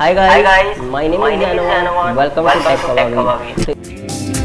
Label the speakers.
Speaker 1: Hi guys,
Speaker 2: Hi guys,
Speaker 1: my name
Speaker 2: my
Speaker 1: is
Speaker 2: name
Speaker 1: Welcome,
Speaker 2: Welcome
Speaker 1: to Tech
Speaker 2: to